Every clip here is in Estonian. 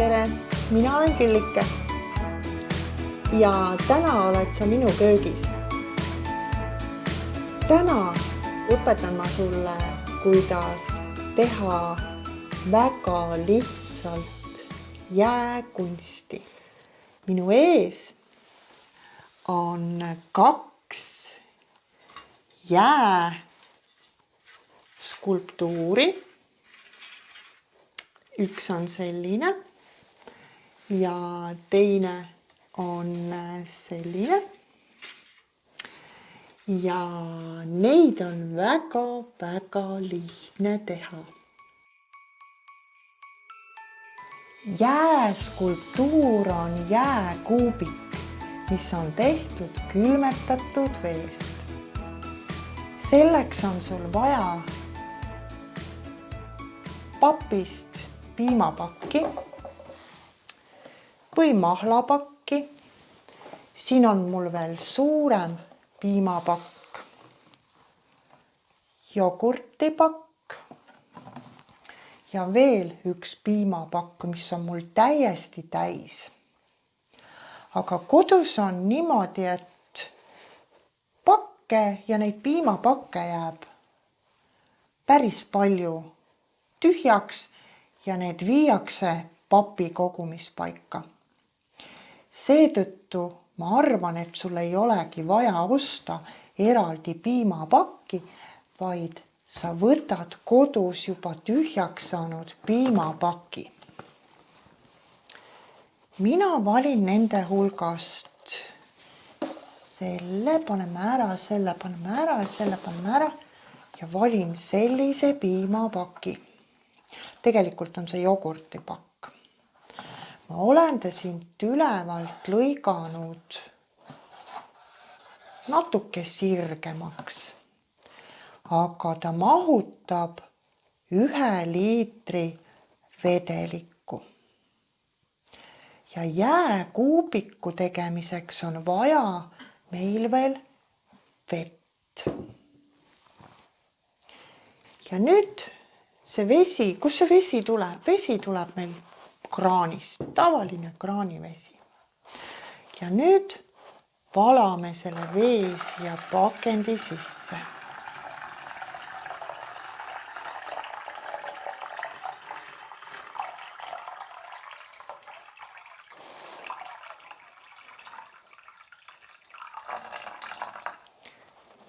tere, mina olen Küllike. ja täna oled sa minu köögis. täna õpetan ma sulle, kuidas teha väga lihtsalt jääkunsti. minu ees on kaks jääskulptuuri üks on selline ja teine on selline. ja neid on väga-väga lihtne teha. jääskulptuur on jääkuubik, mis on tehtud külmetatud veest. selleks on sul vaja papist piimapakki või mahlapakki. siin on mul veel suurem piimapakk, jogurtipakk ja veel üks piimapakk, mis on mul täiesti täis. aga kodus on niimoodi, et pakke ja neid piimapakke jääb päris palju tühjaks ja need viiakse papi kogumispaika. Seetõttu ma arvan, et sul ei olegi vaja osta eraldi piimapakki, vaid sa võtad kodus juba tühjaks saanud piimapaki. mina valin nende hulgast selle paneme ära, selle paneme ära, selle paneme ära ja valin sellise piimapaki tegelikult on see jogurtipakk. Ma olen ta siit ülevalt lõiganud natuke sirgemaks, aga ta mahutab ühe liitri vedelikku. ja jääkuubiku tegemiseks on vaja meil veel vett. ja nüüd see vesi, kust see vesi tuleb? vesi tuleb meil kraanist, tavaline kraanivesi. ja nüüd valame selle vee siia pakendi sisse.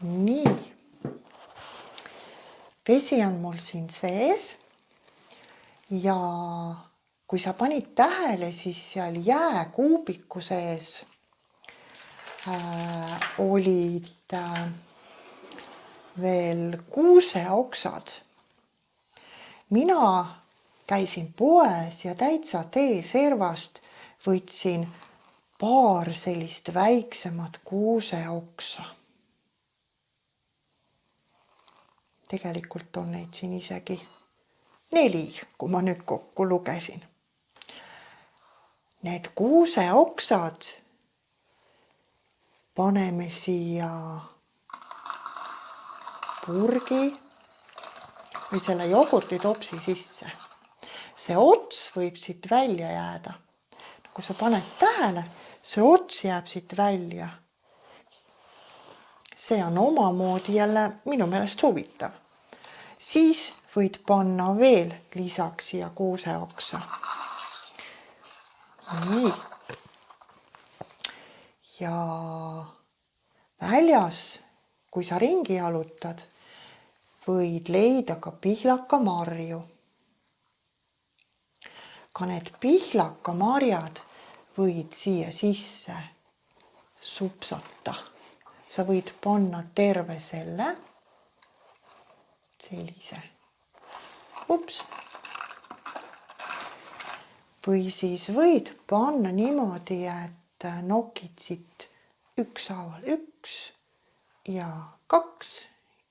nii vesi on mul siin sees. ja kui sa panid tähele, siis seal jääkuubiku sees äh, olid äh, veel kuuseoksad. mina käisin poes ja täitsa teeservast võtsin paar sellist väiksemat kuuseoksa tegelikult on neid siin isegi neli, kui ma nüüd kokku lugesin. Need kuuseoksad paneme siia purgi või selle jogurtitopsi sisse. see ots võib siit välja jääda. kui sa paned tähele, see ots jääb siit välja. see on omamoodi jälle minu meelest huvitav siis võid panna veel lisaks siia kuuseoksa. Nii. ja väljas, kui sa ringi jalutad, võid leida ka pihlakamarju. ka need pihlakamarjad võid siia sisse supsata. sa võid panna terve selle sellise. ups. Või siis võid panna niimoodi, et nokid siit ükshaaval üks ja kaks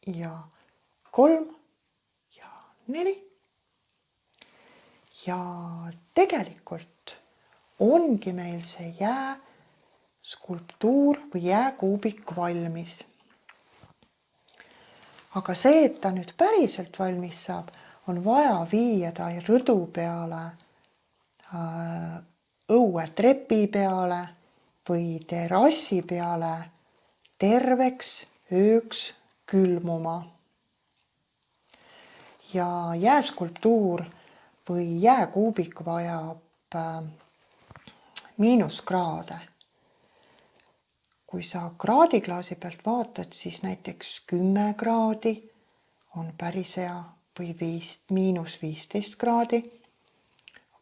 ja kolm ja neli. ja tegelikult ongi meil see jää skulptuur või jääkuubik valmis aga see, et ta nüüd päriselt valmis saab, on vaja viia ta rõdu peale äh, õuetrepi peale või terrassi peale terveks ööks külmuma. ja jääskulptuur või jääkuubik vajab äh, miinuskraade. kui sa kraadiklaasi pealt vaatad, siis näiteks kümme kraadi on päris hea või viis, miinus viisteist kraadi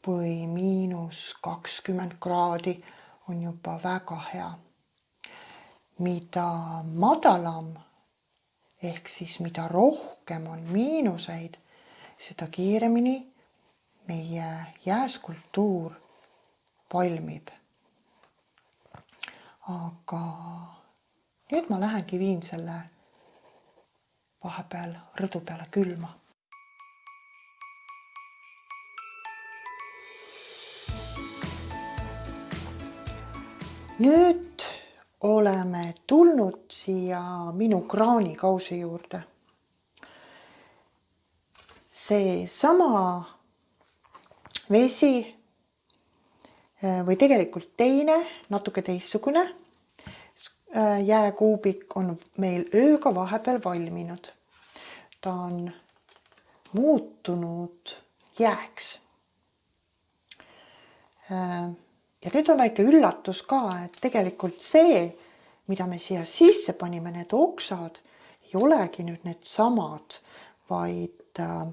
või miinus kakskümmend kraadi on juba väga hea. mida madalam ehk siis mida rohkem on miinuseid, seda kiiremini meie jääskulptuur valmib. aga nüüd ma lähengi viin selle vahepeal rõdu peale külma nüüd oleme tulnud siia minu kraanikausi juurde. seesama vesi äh, või tegelikult teine, natuke teistsugune äh, jääkuubik on meil ööga vahepeal valminud. ta on muutunud jääks äh, ja nüüd on väike üllatus ka, et tegelikult see, mida me siia sisse panime, need oksad ei olegi nüüd needsamad, vaid äh,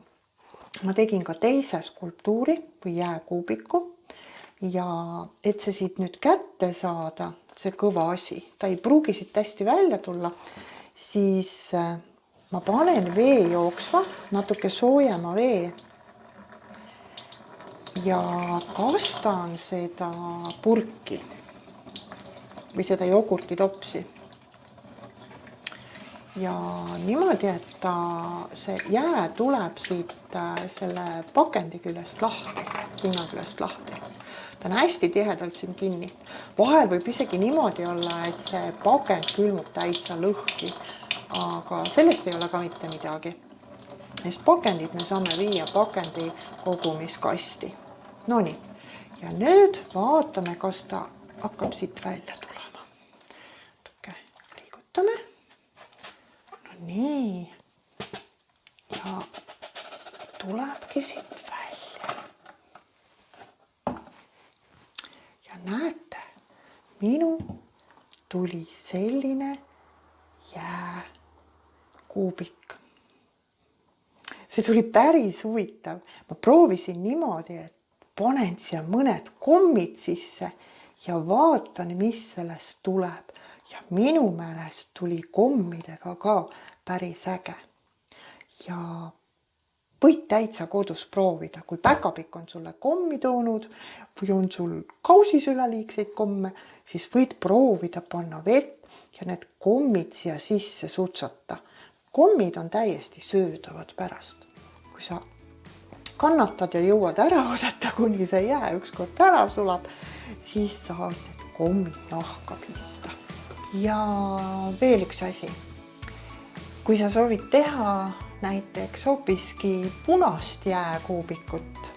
ma tegin ka teise skulptuuri või jääkuubiku. Ja et see siit nüüd kätte saada, see kõva asi, ta ei pruugi siit hästi välja tulla, siis äh, ma panen vee jooksma, natuke soojema vee ja kastan seda purki või seda jogurtitopsi. ja niimoodi, et ta, see jää tuleb siit äh, selle pakendi küljest lahti, pinna küljest lahti. ta on hästi tihedalt siin kinni. vahel võib isegi niimoodi olla, et see pakend külmub täitsa lõhki, aga sellest ei ole ka mitte midagi sest pakendid me saame viia pakendi kogumiskasti Nonii, ja nüüd vaatame, kas ta hakkab siit välja tulema. natuke liigutame. no nii. ja tulebki siit välja. ja näete, minu tuli selline jääkuubik see tuli päris huvitav, ma proovisin niimoodi, et panen siia mõned kommid sisse ja vaatan, mis sellest tuleb. ja minu meelest tuli kommidega ka päris äge. ja võid täitsa kodus proovida, kui päkapikk on sulle kommi toonud või on sul kausis üleliigseid komme, siis võid proovida panna vett ja need kommid siia sisse sutsata. kommid on täiesti söödavad pärast, kui sa kannatad ja jõuad ära oodata, kuni see jää ükskord ära sulab, siis saad need kommid nahka pista. ja veel üks asi. kui sa soovid teha näiteks hoopiski punast jääkuubikut,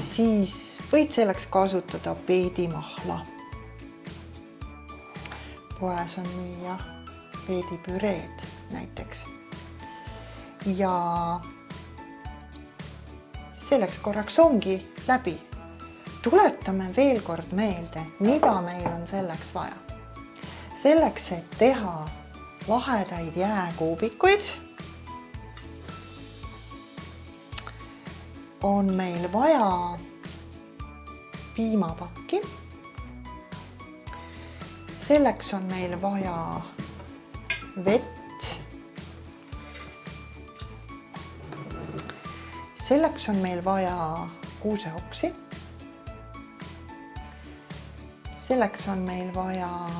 siis võid selleks kasutada peedimahla. poes on müüa peedipüreed näiteks ja selleks korraks ongi läbi. tuletame veel kord meelde, mida meil on selleks vaja. selleks, et teha lahedaid jääkuubikuid, on meil vaja piimapakki. selleks on meil vaja vett selleks on meil vaja kuuseoksi. selleks on meil vaja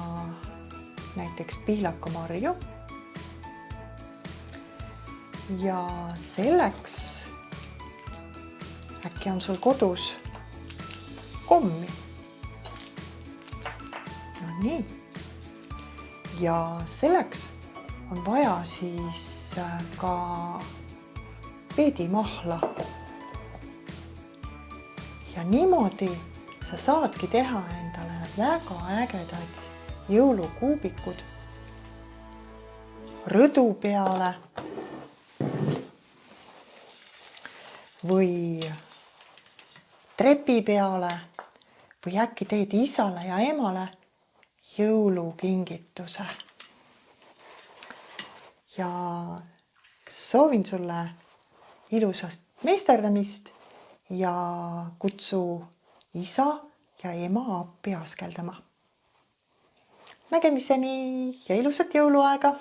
näiteks pihlakamarju. ja selleks äkki on sul kodus kommi. no nii. ja selleks on vaja siis ka peedimahla. ja niimoodi sa saadki teha endale väga ägedad jõulukuubikud rõdu peale või trepi peale või äkki teed isale ja emale jõulukingituse. ja soovin sulle ilusast meisterdamist ja kutsu isa ja ema appi askeldama. nägemiseni ja ilusat jõuluaega